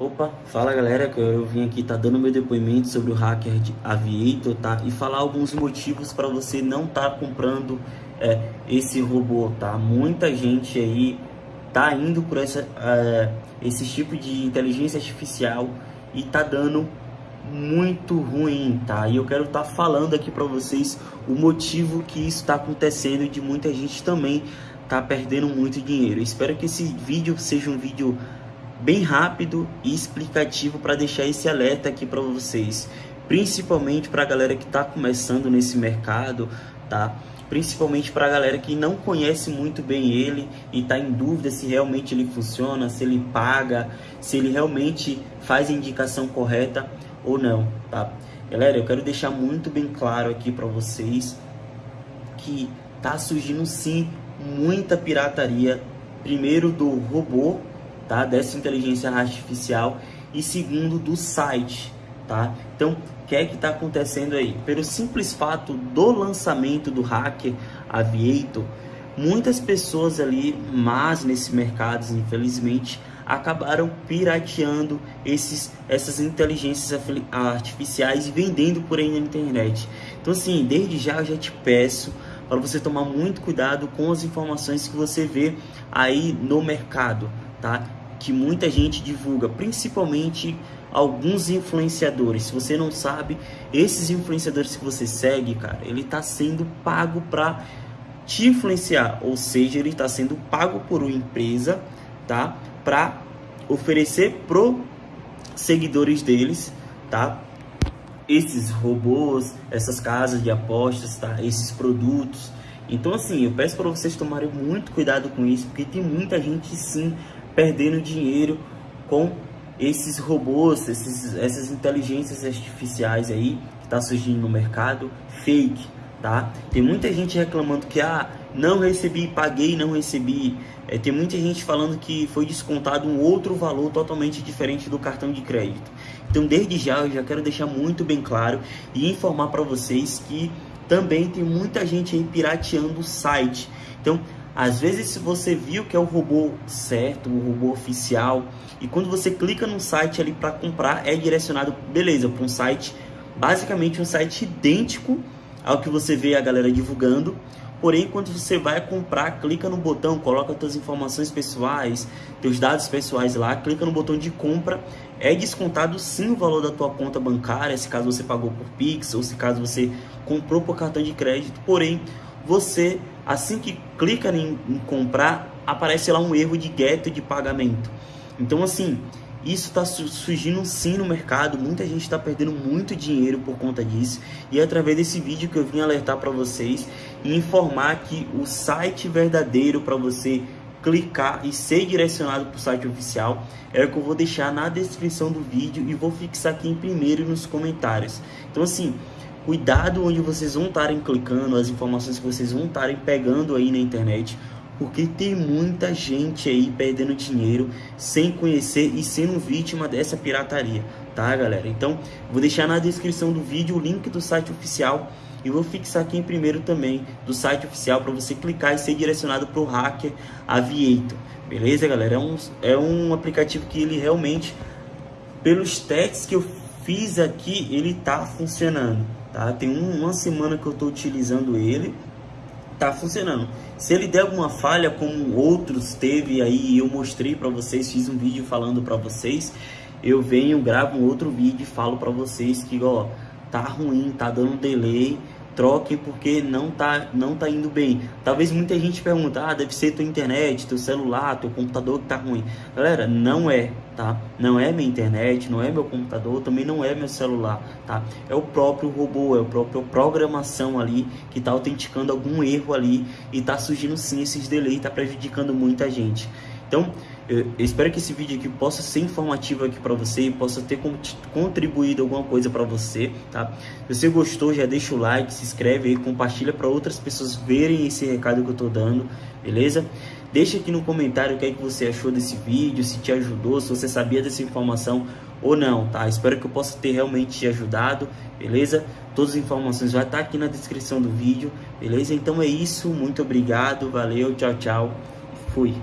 Opa, fala galera, que eu vim aqui tá dando meu depoimento sobre o hacker de Aviator, tá? E falar alguns motivos para você não tá comprando é, esse robô, tá? Muita gente aí tá indo por essa, é, esse tipo de inteligência artificial e tá dando muito ruim, tá? E eu quero estar tá falando aqui para vocês o motivo que isso está acontecendo e de muita gente também tá perdendo muito dinheiro. espero que esse vídeo seja um vídeo bem rápido e explicativo para deixar esse alerta aqui para vocês, principalmente para a galera que está começando nesse mercado, tá? Principalmente para a galera que não conhece muito bem ele e está em dúvida se realmente ele funciona, se ele paga, se ele realmente faz a indicação correta ou não, tá? Galera, eu quero deixar muito bem claro aqui para vocês que tá surgindo sim muita pirataria, primeiro do robô tá? Dessa inteligência artificial e segundo do site, tá? Então, o que é que está acontecendo aí? Pelo simples fato do lançamento do hacker Aviator, muitas pessoas ali, mas nesse mercado, infelizmente, acabaram pirateando esses, essas inteligências artificiais e vendendo por aí na internet. Então, assim, desde já eu já te peço para você tomar muito cuidado com as informações que você vê aí no mercado, tá? Que muita gente divulga, principalmente alguns influenciadores. Se você não sabe, esses influenciadores que você segue, cara, ele está sendo pago para te influenciar, ou seja, ele está sendo pago por uma empresa, tá? Para oferecer pro seguidores deles, tá? Esses robôs, essas casas de apostas, tá? Esses produtos. Então assim, eu peço para vocês tomarem muito cuidado com isso, porque tem muita gente sim perdendo dinheiro com esses robôs, esses, essas inteligências artificiais aí que está surgindo no mercado, fake, tá? Tem muita gente reclamando que, ah, não recebi, paguei, não recebi. É, tem muita gente falando que foi descontado um outro valor totalmente diferente do cartão de crédito. Então, desde já, eu já quero deixar muito bem claro e informar para vocês que também tem muita gente aí pirateando o site. Então, às vezes, se você viu que é o robô certo, o robô oficial, e quando você clica no site ali para comprar, é direcionado, beleza, para um site, basicamente um site idêntico ao que você vê a galera divulgando. Porém, quando você vai comprar, clica no botão, coloca suas informações pessoais, seus dados pessoais lá, clica no botão de compra, é descontado sim o valor da tua conta bancária, se caso você pagou por Pix ou se caso você comprou por cartão de crédito. Porém, você, assim que clica em, em comprar, aparece lá um erro de gueto de pagamento. Então, assim, isso está surgindo sim no mercado, muita gente está perdendo muito dinheiro por conta disso. E é através desse vídeo que eu vim alertar para vocês e informar que o site verdadeiro para você clicar e ser direcionado para o site oficial é o que eu vou deixar na descrição do vídeo e vou fixar aqui em primeiro nos comentários. Então assim, Cuidado onde vocês vão estarem clicando, as informações que vocês vão estarem pegando aí na internet, porque tem muita gente aí perdendo dinheiro sem conhecer e sendo vítima dessa pirataria, tá galera? Então, vou deixar na descrição do vídeo o link do site oficial e vou fixar aqui em primeiro também do site oficial para você clicar e ser direcionado para o hacker Aviator, beleza galera? É um, é um aplicativo que ele realmente, pelos testes que eu fiz aqui, ele tá funcionando tá? Tem uma semana que eu estou utilizando ele, tá funcionando. Se ele der alguma falha, como outros teve aí, eu mostrei para vocês, fiz um vídeo falando para vocês, eu venho, gravo um outro vídeo e falo para vocês que, ó, tá ruim, tá dando delay, troquem porque não tá, não tá indo bem. Talvez muita gente pergunte, ah, deve ser tua internet, teu celular, teu computador que tá ruim. Galera, não é, tá? Não é minha internet, não é meu computador, também não é meu celular, tá? É o próprio robô, é a própria programação ali que tá autenticando algum erro ali e tá surgindo sim esses delays, tá prejudicando muita gente. Então, eu espero que esse vídeo aqui possa ser informativo aqui para você e possa ter contribuído alguma coisa para você, tá? Se você gostou, já deixa o like, se inscreve aí, compartilha para outras pessoas verem esse recado que eu tô dando, beleza? Deixa aqui no comentário o que é que você achou desse vídeo, se te ajudou, se você sabia dessa informação ou não, tá? Espero que eu possa ter realmente te ajudado, beleza? Todas as informações já tá aqui na descrição do vídeo, beleza? Então é isso, muito obrigado, valeu, tchau, tchau, fui!